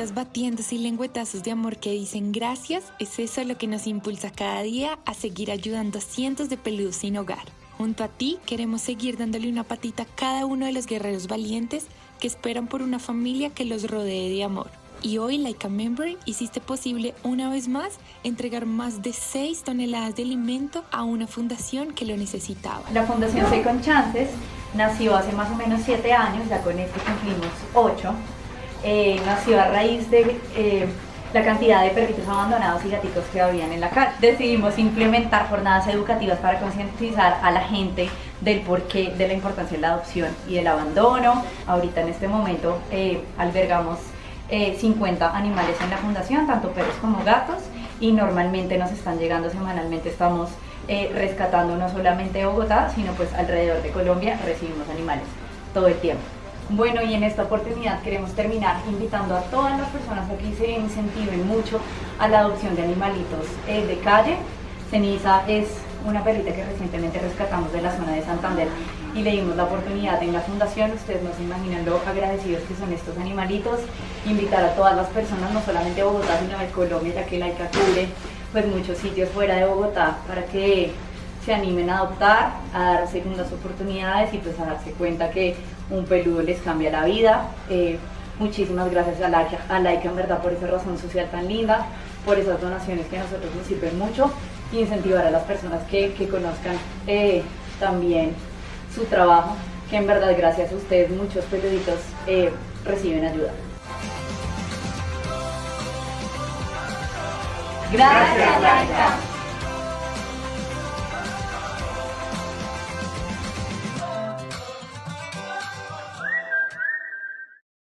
caritas batiéndose y lengüetazos de amor que dicen gracias, es eso lo que nos impulsa cada día a seguir ayudando a cientos de peludos sin hogar. Junto a ti queremos seguir dándole una patita a cada uno de los guerreros valientes que esperan por una familia que los rodee de amor. Y hoy, Like a Member, hiciste posible una vez más entregar más de 6 toneladas de alimento a una fundación que lo necesitaba. La Fundación Second Chances nació hace más o menos 7 años, ya con este cumplimos 8. Eh, nació a raíz de eh, la cantidad de perritos abandonados y gatitos que habían en la calle. Decidimos implementar jornadas educativas para concientizar a la gente del porqué de la importancia de la adopción y del abandono. Ahorita en este momento eh, albergamos 50 eh, animales en la fundación, tanto perros como gatos, y normalmente nos están llegando semanalmente, estamos rescatando no solamente Bogotá, sino pues alrededor de Colombia recibimos animales todo el tiempo. Bueno, y en esta oportunidad queremos terminar invitando a todas las personas a que se incentiven mucho a la adopción de animalitos eh, de calle. Ceniza es una perrita que recientemente rescatamos de la zona de Santander y le dimos la oportunidad en la fundación, ustedes no se imaginan lo agradecidos que son estos animalitos, invitar a todas las personas, no solamente de Bogotá, sino de Colombia, ya que la ICA pues muchos sitios fuera de Bogotá, para que se animen a adoptar, a dar segundas oportunidades y pues a darse cuenta que un peludo les cambia la vida. Eh, muchísimas gracias a Laika, a Laika en verdad por esa razón social tan linda, por esas donaciones que a nosotros nos sirven mucho y incentivar a las personas que, conozcan eh, también su trabajo, que en verdad gracias a ustedes muchos perioditos eh, reciben ayuda. Gracias, Laika.